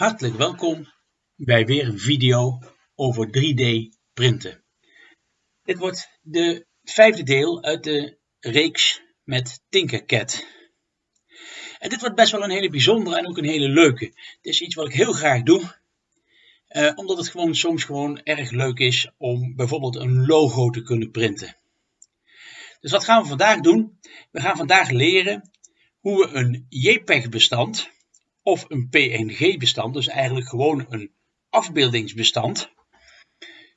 Hartelijk welkom bij weer een video over 3D printen. Dit wordt de vijfde deel uit de reeks met Tinkercad. En dit wordt best wel een hele bijzondere en ook een hele leuke. Het is iets wat ik heel graag doe, eh, omdat het gewoon soms gewoon erg leuk is om bijvoorbeeld een logo te kunnen printen. Dus wat gaan we vandaag doen? We gaan vandaag leren hoe we een JPEG-bestand of een PNG-bestand, dus eigenlijk gewoon een afbeeldingsbestand,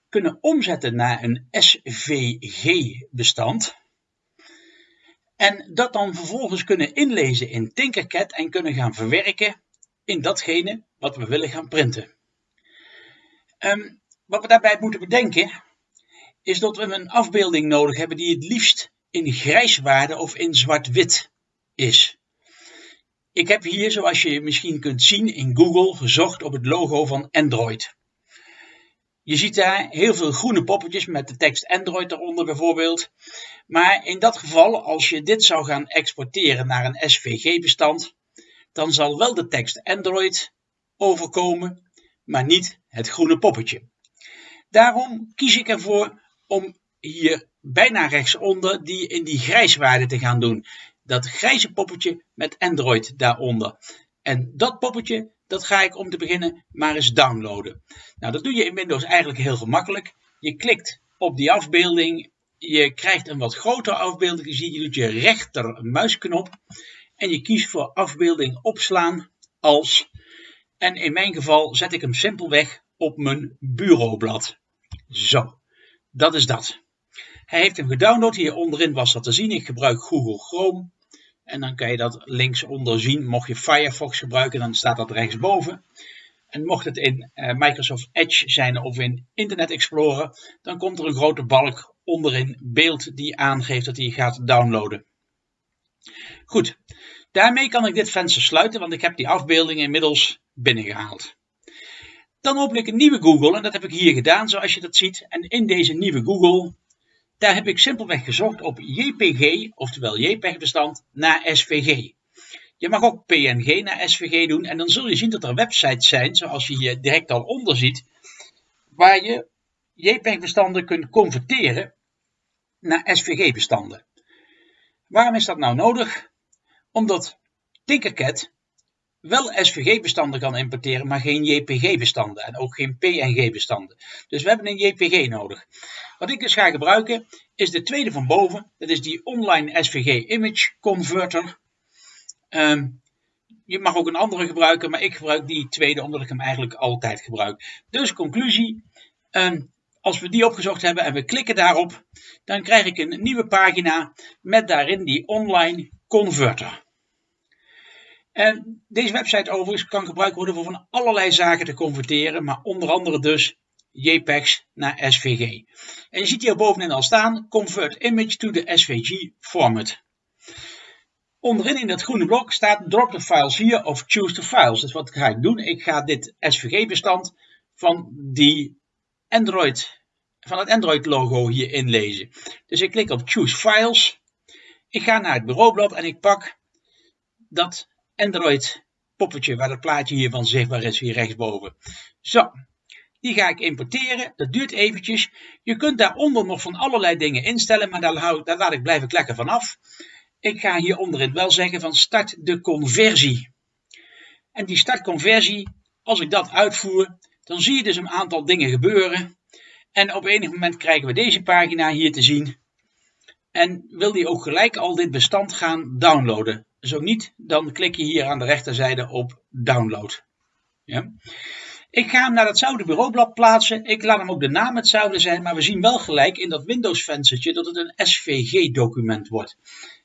kunnen omzetten naar een SVG-bestand. En dat dan vervolgens kunnen inlezen in Tinkercad en kunnen gaan verwerken in datgene wat we willen gaan printen. Um, wat we daarbij moeten bedenken, is dat we een afbeelding nodig hebben die het liefst in grijswaarde of in zwart-wit is. Ik heb hier, zoals je misschien kunt zien in Google, gezocht op het logo van Android. Je ziet daar heel veel groene poppetjes met de tekst Android eronder bijvoorbeeld. Maar in dat geval, als je dit zou gaan exporteren naar een SVG-bestand, dan zal wel de tekst Android overkomen, maar niet het groene poppetje. Daarom kies ik ervoor om hier bijna rechtsonder die in die grijswaarde te gaan doen dat grijze poppetje met Android daaronder. En dat poppetje, dat ga ik om te beginnen maar eens downloaden. Nou, dat doe je in Windows eigenlijk heel gemakkelijk. Je klikt op die afbeelding, je krijgt een wat grotere afbeelding, je doet je rechter muisknop en je kiest voor afbeelding opslaan als, en in mijn geval zet ik hem simpelweg op mijn bureaublad. Zo, dat is dat. Hij heeft hem gedownload. Hier onderin was dat te zien. Ik gebruik Google Chrome. En dan kan je dat linksonder zien. Mocht je Firefox gebruiken, dan staat dat rechtsboven. En mocht het in uh, Microsoft Edge zijn of in Internet Explorer, dan komt er een grote balk onderin beeld die aangeeft dat hij gaat downloaden. Goed, daarmee kan ik dit venster sluiten, want ik heb die afbeelding inmiddels binnengehaald. Dan open ik een nieuwe Google en dat heb ik hier gedaan zoals je dat ziet. En in deze nieuwe Google daar heb ik simpelweg gezocht op JPG, oftewel JPEG-bestand, naar SVG. Je mag ook PNG naar SVG doen en dan zul je zien dat er websites zijn, zoals je hier direct al onder ziet, waar je JPEG-bestanden kunt converteren naar SVG-bestanden. Waarom is dat nou nodig? Omdat Tinkercad wel SVG-bestanden kan importeren, maar geen JPG-bestanden en ook geen PNG-bestanden. Dus we hebben een JPG nodig. Wat ik dus ga gebruiken is de tweede van boven. Dat is die online SVG Image Converter. Ehm, je mag ook een andere gebruiken, maar ik gebruik die tweede omdat ik hem eigenlijk altijd gebruik. Dus conclusie, ehm, als we die opgezocht hebben en we klikken daarop, dan krijg ik een nieuwe pagina met daarin die online converter. En deze website overigens kan gebruikt worden voor van allerlei zaken te converteren, maar onder andere dus JPEGs naar SVG. En je ziet hier bovenin al staan, convert image to the SVG format. Onderin in dat groene blok staat drop the files here of choose the files. Dus wat ga ik doen? Ik ga dit SVG bestand van die Android, van het Android logo hier inlezen. Dus ik klik op choose files. Ik ga naar het bureaublad en ik pak dat Android poppetje waar het plaatje hiervan zichtbaar is hier rechtsboven. Zo, die ga ik importeren. Dat duurt eventjes. Je kunt daaronder nog van allerlei dingen instellen, maar daar, hou, daar laat ik, blijf ik lekker van af. Ik ga hier onderin wel zeggen van start de conversie. En die startconversie, als ik dat uitvoer, dan zie je dus een aantal dingen gebeuren. En op enig moment krijgen we deze pagina hier te zien. En wil die ook gelijk al dit bestand gaan downloaden. Zo niet, dan klik je hier aan de rechterzijde op download. Ja. Ik ga hem naar datzelfde bureaublad plaatsen. Ik laat hem ook de naam hetzelfde zijn, maar we zien wel gelijk in dat Windows venstertje dat het een SVG document wordt.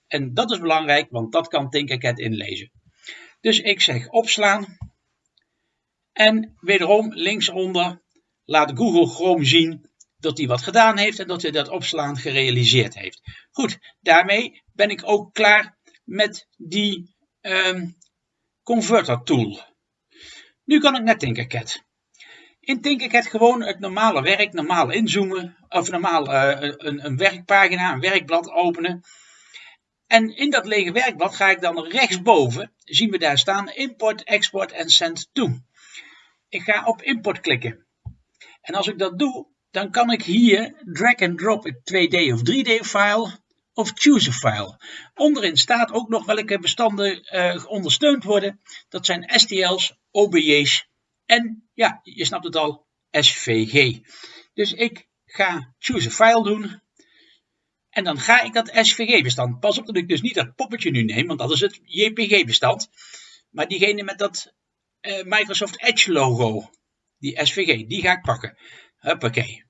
En dat is belangrijk, want dat kan Tinkercad inlezen. Dus ik zeg opslaan. En wederom linksonder laat Google Chrome zien dat hij wat gedaan heeft en dat hij dat opslaan gerealiseerd heeft. Goed, daarmee ben ik ook klaar met die um, converter tool. Nu kan ik naar Tinkercad. In Tinkercad gewoon het normale werk, normaal inzoomen, of normaal uh, een, een werkpagina, een werkblad openen. En in dat lege werkblad ga ik dan rechtsboven, zien we daar staan, import, export en send to. Ik ga op import klikken. En als ik dat doe, dan kan ik hier drag and drop een 2D of 3D file of choose a file. Onderin staat ook nog welke bestanden uh, ondersteund worden. Dat zijn STL's, OBJ's en, ja, je snapt het al, SVG. Dus ik ga choose a file doen. En dan ga ik dat SVG-bestand. Pas op dat ik dus niet dat poppetje nu neem, want dat is het JPG-bestand. Maar diegene met dat uh, Microsoft Edge logo, die SVG, die ga ik pakken. Huppakee.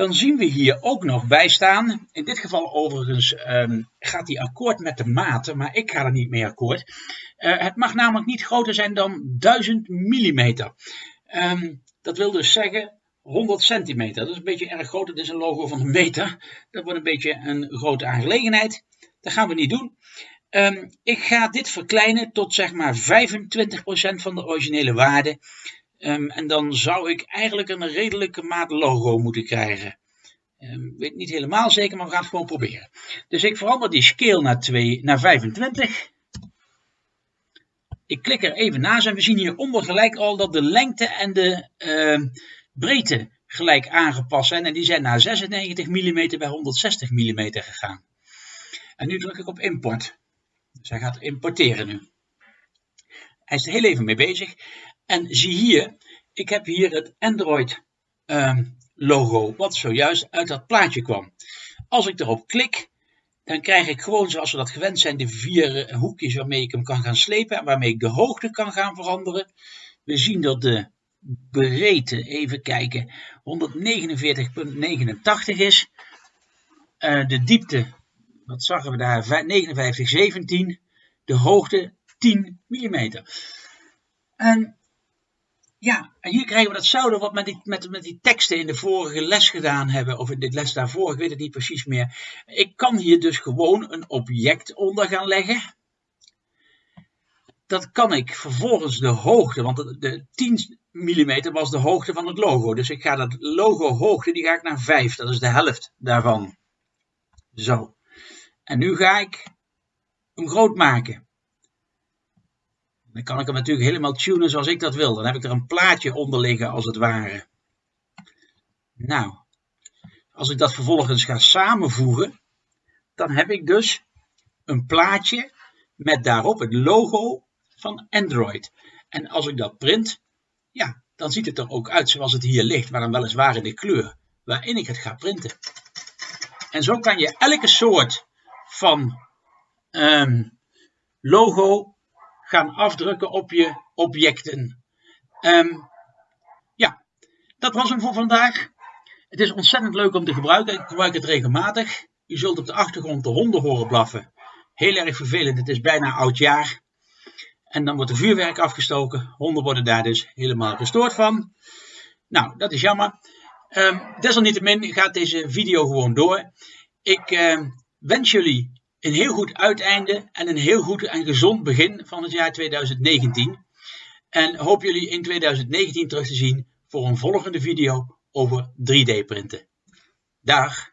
Dan zien we hier ook nog bij staan. In dit geval overigens um, gaat die akkoord met de maten, maar ik ga er niet mee akkoord. Uh, het mag namelijk niet groter zijn dan 1000 mm. Um, dat wil dus zeggen 100 centimeter. Dat is een beetje erg groot. Het is een logo van een meter. Dat wordt een beetje een grote aangelegenheid. Dat gaan we niet doen. Um, ik ga dit verkleinen tot zeg maar 25% van de originele waarde. Um, en dan zou ik eigenlijk een redelijke maat logo moeten krijgen. Um, weet niet helemaal zeker, maar we gaan het gewoon proberen. Dus ik verander die scale naar, 2, naar 25. Ik klik er even naast en we zien hieronder gelijk al dat de lengte en de uh, breedte gelijk aangepast zijn. En die zijn naar 96 mm bij 160 mm gegaan. En nu druk ik op import. Dus hij gaat importeren nu. Hij is er heel even mee bezig. En zie hier, ik heb hier het Android uh, logo, wat zojuist uit dat plaatje kwam. Als ik erop klik, dan krijg ik gewoon zoals we dat gewend zijn, de vier hoekjes waarmee ik hem kan gaan slepen en waarmee ik de hoogte kan gaan veranderen. We zien dat de breedte, even kijken, 149,89 is. Uh, de diepte, wat zagen we daar, 59,17. De hoogte 10 mm. En ja, en hier krijgen we datzelfde wat met die, met, met die teksten in de vorige les gedaan hebben, of in dit les daarvoor, ik weet het niet precies meer. Ik kan hier dus gewoon een object onder gaan leggen. Dat kan ik vervolgens de hoogte, want de, de 10 mm was de hoogte van het logo. Dus ik ga dat logo hoogte, die ga ik naar 5, dat is de helft daarvan. Zo. En nu ga ik hem groot maken. Dan kan ik hem natuurlijk helemaal tunen zoals ik dat wil. Dan heb ik er een plaatje onder liggen als het ware. Nou, als ik dat vervolgens ga samenvoegen, dan heb ik dus een plaatje met daarop het logo van Android. En als ik dat print, ja, dan ziet het er ook uit zoals het hier ligt, maar dan weliswaar in de kleur waarin ik het ga printen. En zo kan je elke soort van um, logo gaan afdrukken op je objecten. Um, ja, dat was hem voor vandaag. Het is ontzettend leuk om te gebruiken. Ik gebruik het regelmatig. U zult op de achtergrond de honden horen blaffen. Heel erg vervelend. Het is bijna oud jaar. En dan wordt de vuurwerk afgestoken. Honden worden daar dus helemaal gestoord van. Nou, dat is jammer. Um, desalniettemin gaat deze video gewoon door. Ik uh, wens jullie een heel goed uiteinde en een heel goed en gezond begin van het jaar 2019. En hoop jullie in 2019 terug te zien voor een volgende video over 3D printen. Dag!